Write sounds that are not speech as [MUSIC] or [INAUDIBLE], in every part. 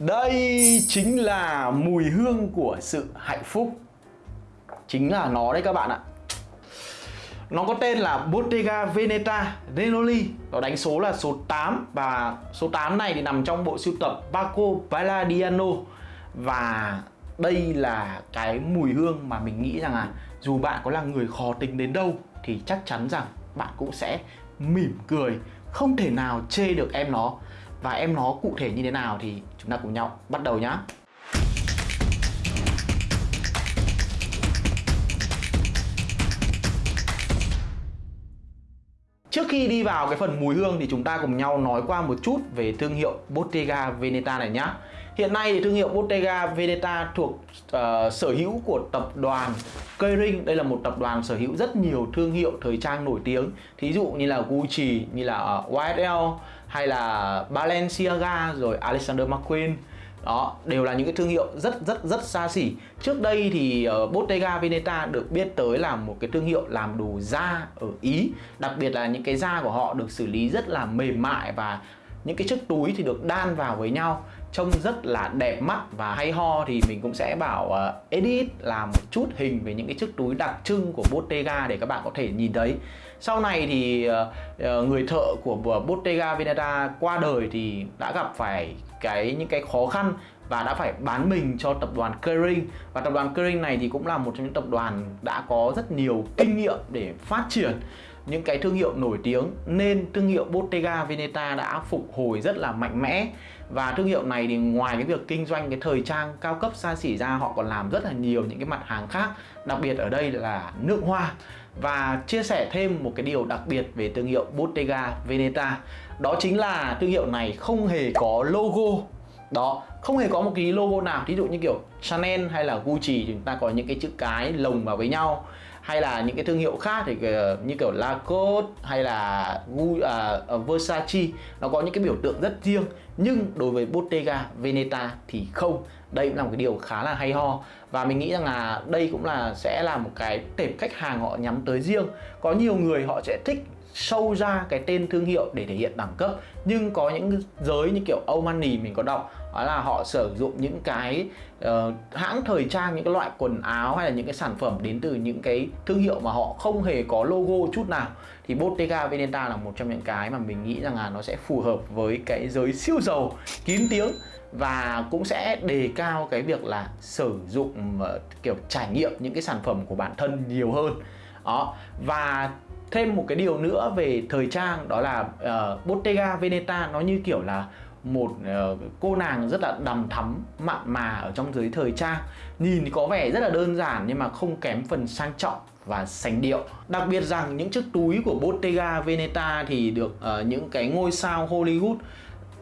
Đây chính là mùi hương của sự hạnh phúc. Chính là nó đấy các bạn ạ. Nó có tên là Bottega Veneta Renoli. Nó đánh số là số 8 Và số 8 này thì nằm trong bộ sưu tập Paco Palladiano Và đây là cái mùi hương mà mình nghĩ rằng là Dù bạn có là người khó tính đến đâu Thì chắc chắn rằng bạn cũng sẽ mỉm cười, Không thể nào chê được em nó và em nó cụ thể như thế nào thì chúng ta cùng nhau bắt đầu nhá Trước khi đi vào cái phần mùi hương thì chúng ta cùng nhau nói qua một chút về thương hiệu Bottega Veneta này nhá. Hiện nay thì thương hiệu Bottega Veneta thuộc uh, sở hữu của tập đoàn Kering. Đây là một tập đoàn sở hữu rất nhiều thương hiệu thời trang nổi tiếng. Thí dụ như là Gucci, như là ờ, YSL hay là Balenciaga rồi Alexander McQueen đó đều là những cái thương hiệu rất rất rất xa xỉ trước đây thì uh, Bottega Veneta được biết tới là một cái thương hiệu làm đồ da ở Ý đặc biệt là những cái da của họ được xử lý rất là mềm mại và những cái chiếc túi thì được đan vào với nhau trông rất là đẹp mắt và hay ho thì mình cũng sẽ bảo ờ, uh, edit làm một chút hình về những cái chiếc túi đặc trưng của Bottega để các bạn có thể nhìn thấy. Sau này thì uh, người thợ của Bottega Veneta qua đời thì đã gặp phải cái những cái khó khăn và đã phải bán mình cho tập đoàn Kering. Và tập đoàn Kering này thì cũng là một trong những tập đoàn đã có rất nhiều kinh nghiệm để phát triển những cái thương hiệu nổi tiếng, nên thương hiệu Bottega Veneta đã phục hồi rất là mạnh mẽ. Và thương hiệu này thì ngoài cái việc kinh doanh cái thời trang cao cấp xa xỉ ra, họ còn làm rất là nhiều những cái mặt hàng khác. Đặc biệt ở đây là nước hoa. Và chia sẻ thêm một cái điều đặc biệt về thương hiệu Bottega Veneta. Đó chính là thương hiệu này không hề có logo. Đó, không hề có một cái logo nào. Thí dụ như kiểu Chanel hay là Gucci chúng ta có những cái chữ cái lồng vào với nhau hay là những cái thương hiệu khác thì ờ, như kiểu Lacoste hay là à, ờ, Versace, nó có những cái biểu tượng rất riêng. Nhưng đối với Bottega Veneta thì không. Đây cũng là một cái điều khá là hay ho. Và mình nghĩ rằng là đây cũng là, sẽ là một cái tệp khách hàng họ nhắm tới riêng. Có nhiều người họ sẽ thích sâu ra cái tên thương hiệu để thể hiện đẳng cấp. Nhưng có những giới như kiểu Omani mình có đọc đó là họ sử dụng những cái uh, hãng thời trang những cái loại quần áo hay là những cái sản phẩm đến từ những cái thương hiệu mà họ không hề có logo chút nào. Thì Bottega Veneta là một trong những cái mà mình nghĩ rằng là nó sẽ phù hợp với cái giới siêu giàu kín tiếng và cũng sẽ đề cao cái việc là sử dụng uh, kiểu trải nghiệm những cái sản phẩm của bản thân nhiều hơn. Đó và thêm một cái điều nữa về thời trang đó là uh, Bottega Veneta nó như kiểu là một uh, cô nàng rất là đầm thắm mặn mà ở trong giới thời trang. Nhìn thì có vẻ rất là đơn giản nhưng mà không kém phần sang trọng và sành điệu. Đặc biệt rằng những chiếc túi của Bottega Veneta thì được uh, những cái ngôi sao Hollywood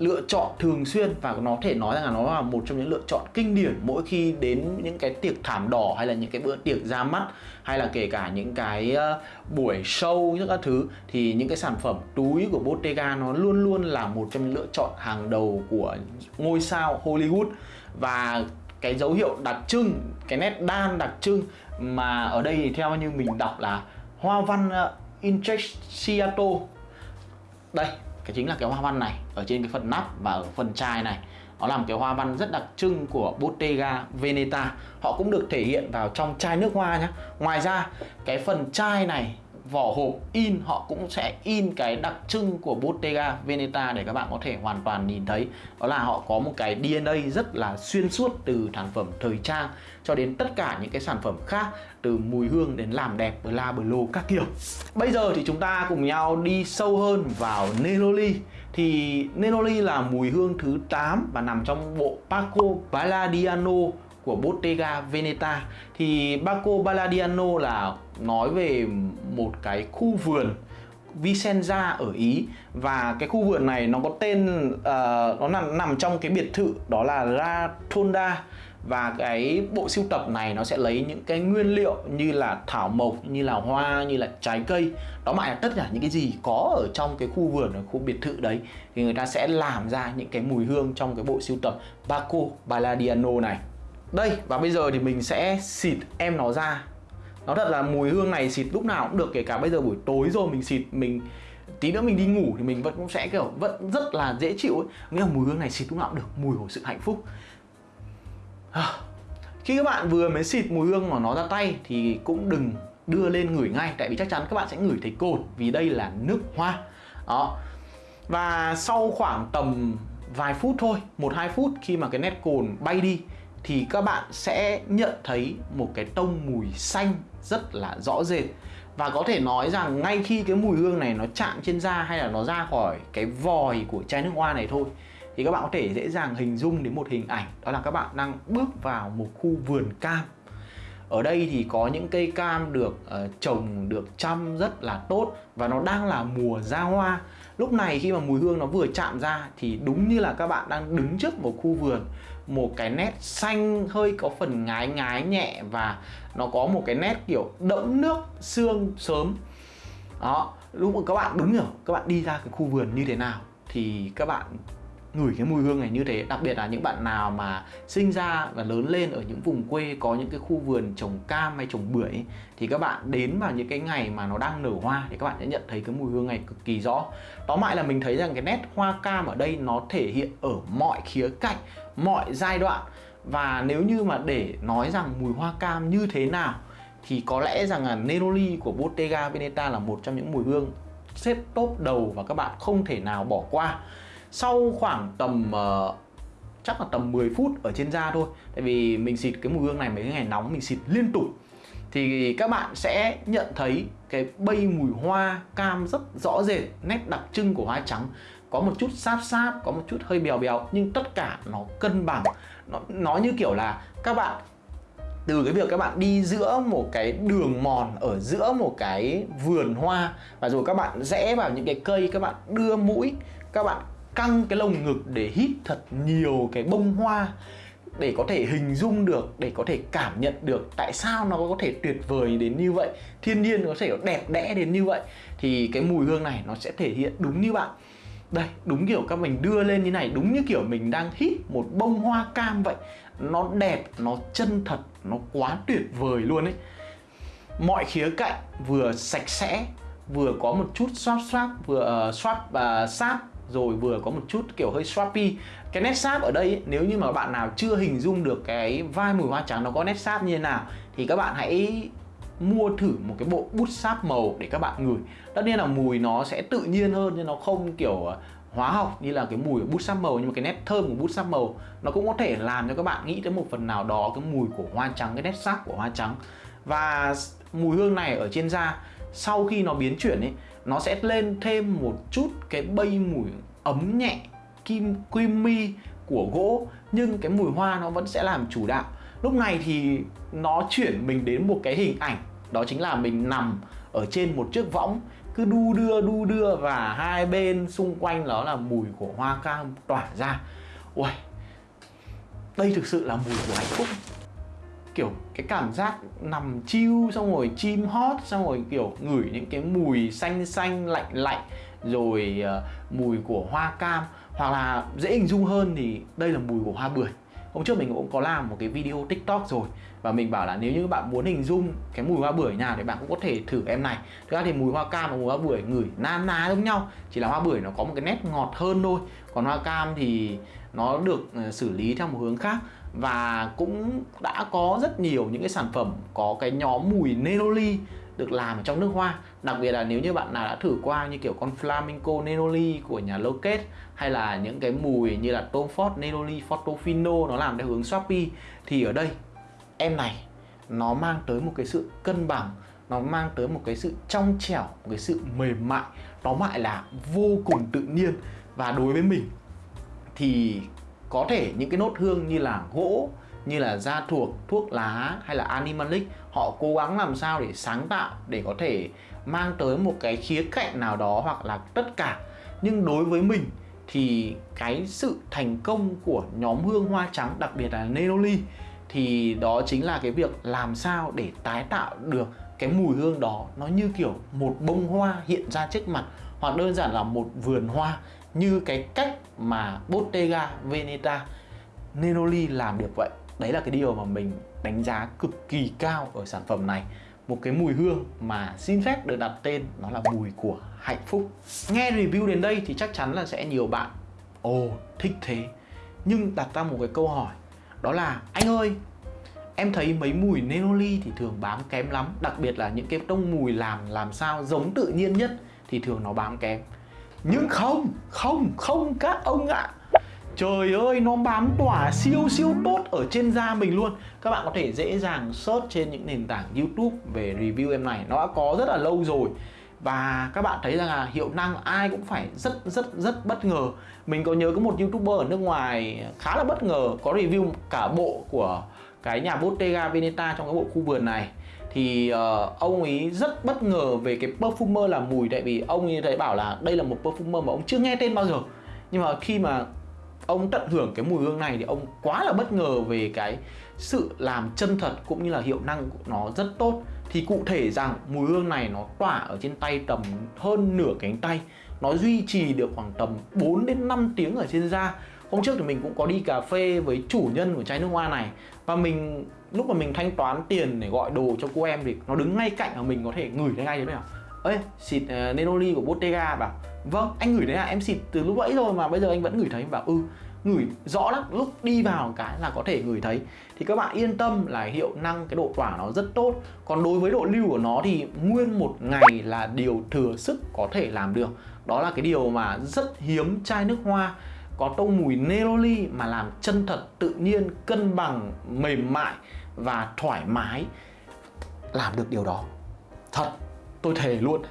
lựa chọn thường xuyên và nó thể nói rằng là nó là một trong những lựa chọn kinh điển mỗi khi đến những cái tiệc thảm đỏ hay là những cái bữa tiệc ra mắt hay là kể cả những cái uh, buổi show những các thứ thì những cái sản phẩm túi của Bottega nó luôn luôn là một trong những lựa chọn hàng đầu của ngôi sao Hollywood. Và cái dấu hiệu đặc trưng cái nét đan đặc trưng mà ở đây thì theo như mình đọc là hoa văn ờ, uh, Intrecciato đây cái chính là cái hoa văn này, ở trên cái phần nắp và ở phần chai này. Nó làm cái hoa văn rất đặc trưng của Bottega Veneta. Họ cũng được thể hiện vào trong chai nước hoa nhé ngoài ra, cái phần chai này vỏ hộp in, họ cũng sẽ in cái đặc trưng của Bottega Veneta để các bạn có thể hoàn toàn nhìn thấy. Đó là họ có một cái DNA rất là xuyên suốt từ sản phẩm thời trang cho đến tất cả những cái sản phẩm khác, từ mùi hương đến làm đẹp, bla bla các kiểu. Bây giờ thì chúng ta cùng nhau đi sâu hơn vào Neroli. Thì Neroli là mùi hương thứ 8 và nằm trong bộ Paco Palladiano của Bottega Veneta. Thì Baco Balladiano là nói về một cái khu vườn Vicenza ở Ý. Và cái khu vườn này nó có tên uh, nó nằm nằm trong cái biệt thự đó là La Tonda và cái bộ sưu tập này nó sẽ lấy những cái nguyên liệu như là thảo mộc như là hoa như là trái cây. Đó mà tất cả những cái gì có ở trong cái khu vườn ở khu biệt thự đấy thì người ta sẽ làm ra những cái mùi hương trong cái bộ sưu tập Baco Balladiano này đây và bây giờ thì mình sẽ xịt em nó ra. Nó thật là mùi hương này xịt lúc nào cũng được Kể cả bây giờ buổi tối rồi mình xịt Mình tí nữa mình đi ngủ thì mình vẫn cũng sẽ kiểu vẫn rất là dễ chịu ấy. Nghĩa là mùi hương này xịt lúc nào cũng được mùi của sự hạnh phúc. À, khi các bạn vừa mới xịt mùi hương của nó ra tay thì cũng đừng đưa lên ngửi ngay tại vì chắc chắn các bạn sẽ ngửi thấy cồn vì đây là nước hoa. Đó. Và sau khoảng tầm vài phút thôi một hai phút khi mà cái nét cồn bay đi thì các bạn sẽ nhận thấy một cái tông mùi xanh rất là rõ rệt. Và có thể nói rằng ngay khi cái mùi hương này nó chạm trên da hay là nó ra khỏi cái vòi của chai nước hoa này thôi thì các bạn có thể dễ dàng hình dung đến một hình ảnh đó là các bạn đang bước vào một khu vườn cam. Ở đây thì có những cây cam được uh, trồng được chăm rất là tốt và nó đang là mùa ra hoa lúc này khi mà mùi hương nó vừa chạm ra thì đúng như là các bạn đang đứng trước một khu vườn, một cái nét xanh hơi có phần ngái ngái nhẹ và nó có một cái nét kiểu đẫm nước sương sớm. Đó, lúc mà các bạn đứng ở, các bạn đi ra cái khu vườn như thế nào thì các bạn ngửi cái mùi hương này như thế đặc biệt là những bạn nào mà sinh ra và lớn lên ở những vùng quê có những cái khu vườn trồng cam hay trồng bưởi ấy, thì các bạn đến vào những cái ngày mà nó đang nở hoa thì các bạn sẽ nhận thấy cái mùi hương này cực kỳ rõ. Tóm lại là mình thấy rằng cái nét hoa cam ở đây nó thể hiện ở mọi khía cạnh mọi giai đoạn. Và nếu như mà để nói rằng mùi hoa cam như thế nào thì có lẽ rằng là Neroli của Bottega Veneta là một trong những mùi hương xếp top đầu và các bạn không thể nào bỏ qua sau khoảng tầm uh, chắc là tầm 10 phút ở trên da thôi. Tại vì mình xịt cái mùi hương này mấy ngày nóng mình xịt liên tục. Thì các bạn sẽ nhận thấy cái bay mùi hoa cam rất rõ rệt nét đặc trưng của hoa trắng. Có một chút sáp sáp có một chút hơi bèo bèo nhưng tất cả nó cân bằng. Nó nó như kiểu là các bạn từ cái việc các bạn đi giữa một cái đường mòn ở giữa một cái vườn hoa và rồi các bạn rẽ vào những cái cây các bạn đưa mũi các bạn căng cái lồng ngực để hít thật nhiều cái bông hoa để có thể hình dung được để có thể cảm nhận được tại sao nó có thể tuyệt vời đến như vậy thiên nhiên có thể đẹp đẽ đến như vậy thì cái mùi hương này nó sẽ thể hiện đúng như bạn. Đây đúng kiểu các mình đưa lên như này đúng như kiểu mình đang hít một bông hoa cam vậy. Nó đẹp nó chân thật nó quá tuyệt vời luôn ấy. Mọi khía cạnh vừa sạch sẽ vừa có một chút xoát xoát vừa uh, xoát và uh, sáp rồi vừa có một chút kiểu hơi swappy. Cái nét sáp ở đây nếu như mà bạn nào chưa hình dung được cái vai mùi hoa trắng nó có nét sáp như thế nào, thì các bạn hãy mua thử một cái bộ bút sáp màu để các bạn ngửi. Tất nhiên là mùi nó sẽ tự nhiên hơn, nhưng nó không kiểu ờ, hóa học như là cái mùi của bút sáp màu, nhưng mà cái nét thơm của bút sáp màu nó cũng có thể làm cho các bạn nghĩ tới một phần nào đó cái mùi của hoa trắng, cái nét sáp của hoa trắng. Và mùi hương này ở trên da, sau khi nó biến chuyển ấy nó sẽ lên thêm một chút cái bay mùi ấm nhẹ, kim, creamy của gỗ, nhưng cái mùi hoa nó vẫn sẽ làm chủ đạo. Lúc này thì nó chuyển mình đến một cái hình ảnh, đó chính là mình nằm ở trên một chiếc võng, cứ đu đưa đu đưa và hai bên xung quanh đó là mùi của hoa cam tỏa ra. Ui đây thực sự là mùi của hạnh phúc kiểu cái cảm giác nằm chiêu xong rồi chim hót xong rồi kiểu ngửi những cái mùi xanh xanh lạnh lạnh rồi uh, mùi của hoa cam. Hoặc là dễ hình dung hơn thì đây là mùi của hoa bưởi. Hôm trước mình cũng có làm một cái video tiktok rồi và mình bảo là nếu như bạn muốn hình dung cái mùi hoa bưởi nào thì bạn cũng có thể thử em này. Thực ra thì mùi hoa cam và mùi hoa bưởi ngửi na ná giống nhau chỉ là hoa bưởi nó có một cái nét ngọt hơn thôi. Còn hoa cam thì nó được ờ, xử lý theo một hướng khác và cũng đã có rất nhiều những cái sản phẩm có cái nhóm mùi Neroli được làm ở trong nước hoa. Đặc biệt là nếu như bạn nào đã thử qua như kiểu con Flamingo Neroli của nhà Loket hay là những cái mùi như là Tom Ford Neroli Fortofino nó làm theo hướng Shopee, thì ở đây, em này, nó mang tới một cái sự cân bằng, nó mang tới một cái sự trong trẻo, một cái sự mềm mại. Nó lại là vô cùng tự nhiên. Và đối với mình, thì có thể những cái nốt hương như là gỗ như là da thuộc, thuốc lá hay là animalic họ cố gắng làm sao để sáng tạo để có thể mang tới một cái khía cạnh nào đó hoặc là tất cả. Nhưng đối với mình thì cái sự thành công của nhóm hương hoa trắng đặc biệt là Neroli thì đó chính là cái việc làm sao để tái tạo được cái mùi hương đó. Nó như kiểu một bông hoa hiện ra trước mặt hoặc đơn giản là một vườn hoa như cái cách mà Bottega Veneta Nenoli làm được vậy. Đấy là cái điều mà mình đánh giá cực kỳ cao ở sản phẩm này. Một cái mùi hương mà xin phép được đặt tên, nó là mùi của hạnh phúc. Nghe review đến đây thì chắc chắn là sẽ nhiều bạn, ồ, thích thế. Nhưng đặt ra một cái câu hỏi, đó là, anh ơi, em thấy mấy mùi Nenoli thì thường bám kém lắm, đặc biệt là những cái tông mùi làm làm sao giống tự nhiên nhất thì thường nó bám kém nhưng không không không các ông ạ. Trời ơi, nó bám tỏa siêu siêu tốt ở trên da mình luôn. Các bạn có thể dễ dàng search trên những nền tảng youtube về review em này. Nó đã có rất là lâu rồi. Và các bạn thấy rằng là hiệu năng ai cũng phải rất rất rất bất ngờ. Mình có nhớ có một youtuber ở nước ngoài khá là bất ngờ, Có review cả bộ của cái nhà Bottega Veneta trong cái bộ khu vườn này. Thì uh, ông ấy rất bất ngờ về cái perfumer là mùi tại vì ông ấy thấy bảo là đây là một perfumer mà ông chưa nghe tên bao giờ. Nhưng mà khi mà ông tận hưởng cái mùi hương này thì ông quá là bất ngờ về cái sự làm chân thật cũng như là hiệu năng của nó rất tốt. Thì cụ thể rằng mùi hương này nó tỏa ở trên tay tầm hơn nửa cánh tay. Nó duy trì được khoảng tầm 4 đến 5 tiếng ở trên da hôm trước thì mình cũng có đi cà phê với chủ nhân của chai nước hoa này. Và mình lúc mà mình thanh toán tiền để gọi đồ cho cô em thì nó đứng ngay cạnh và mình có thể ngửi thấy ngay thế nào ơi xịt uh, Nenoli của Bottega bảo vâng anh ngửi đấy à em xịt từ lúc nãy rồi mà bây giờ anh vẫn ngửi thấy. Bảo ừ ngửi rõ lắm lúc đi vào cái là có thể ngửi thấy. Thì các bạn yên tâm là hiệu năng cái độ tỏa nó rất tốt. Còn đối với độ lưu của nó thì nguyên một ngày là điều thừa sức có thể làm được. Đó là cái điều mà rất hiếm chai nước hoa có tông mùi neroli mà làm chân thật, tự nhiên, cân bằng, mềm mại và thoải mái. Làm được điều đó. Thật, tôi thề luôn.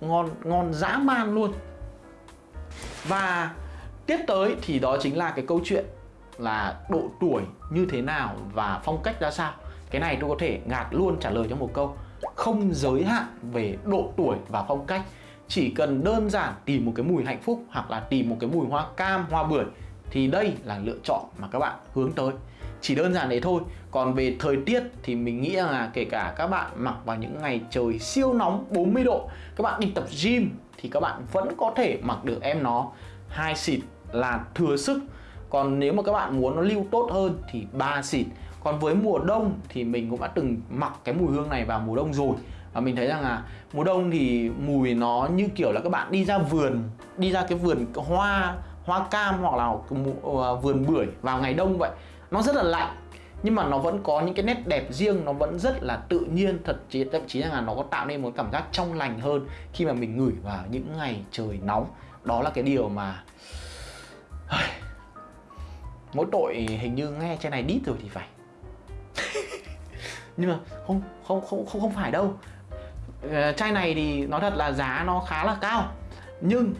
Ngon ngon dã man luôn. Và tiếp tới thì đó chính là cái câu chuyện là độ tuổi như thế nào và phong cách ra sao. Cái này tôi có thể ngạt luôn trả lời trong một câu. Không giới hạn về độ tuổi và phong cách chỉ cần đơn giản tìm một cái mùi hạnh phúc hoặc là tìm một cái mùi hoa cam, hoa bưởi thì đây là lựa chọn mà các bạn hướng tới. Chỉ đơn giản đấy thôi. Còn về thời tiết thì mình nghĩ là kể cả các bạn mặc vào những ngày trời siêu nóng 40 độ, các bạn đi tập gym thì các bạn vẫn có thể mặc được em nó hai xịt là thừa sức. Còn nếu mà các bạn muốn nó lưu tốt hơn thì ba xịt. Còn với mùa đông thì mình cũng đã từng mặc cái mùi hương này vào mùa đông rồi và mình thấy rằng là mùa đông thì mùi nó như kiểu là các bạn đi ra vườn, đi ra cái vườn hoa hoa cam hoặc là ờ, vườn bưởi vào ngày đông vậy. Nó rất là lạnh, nhưng mà nó vẫn có những cái nét đẹp riêng, nó vẫn rất là tự nhiên. Thật chí, thậm chí là nó có tạo nên một cảm giác trong lành hơn khi mà mình ngửi vào những ngày trời nóng. Đó là cái điều mà [SIGHS] mỗi tội hình như nghe trên này đít rồi thì phải. [LAUGHS] Nhưng mà không không không không không phải đâu. Ờ, chai này thì nói thật là giá nó khá là cao, nhưng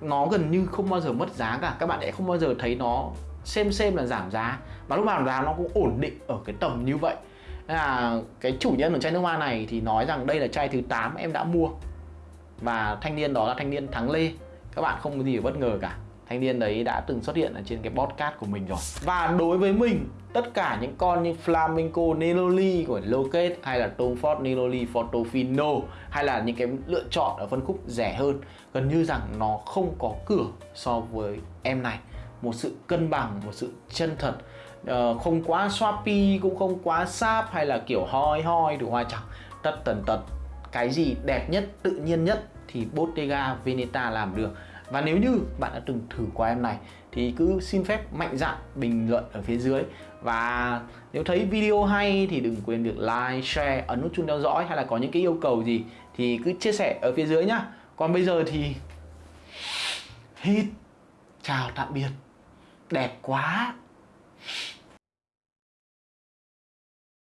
nó gần như không bao giờ mất giá cả. Các bạn sẽ không bao giờ thấy nó xem xem là giảm giá và lúc nào giá nó cũng ổn định ở cái tầm như vậy. Nên là cái chủ nhân của chai nước hoa này thì nói rằng đây là chai thứ 8 em đã mua, và thanh niên đó là thanh niên thắng lê. Các bạn không có gì bất ngờ cả thanh niên đấy đã từng xuất hiện ở trên cái podcast của mình rồi. Và đối với mình tất cả những con như Flamenco Neloli của Locate hay là Tom Ford Neloli Fortofino hay là những cái lựa chọn ở phân khúc rẻ hơn gần như rằng nó không có cửa so với em này. Một sự cân bằng một sự chân thật. Uh, không quá swappy cũng không quá sáp hay là kiểu hoi hoi đủ hoa chẳng. Tất tần tật cái gì đẹp nhất tự nhiên nhất thì Bottega Veneta làm được và nếu như bạn đã từng thử qua em này thì cứ xin phép mạnh dạn bình luận ở phía dưới và nếu thấy video hay thì đừng quên việc like, share, ấn nút chuông theo dõi hay là có những cái yêu cầu gì thì cứ chia sẻ ở phía dưới nhá. Còn bây giờ thì hít chào tạm biệt. Đẹp quá.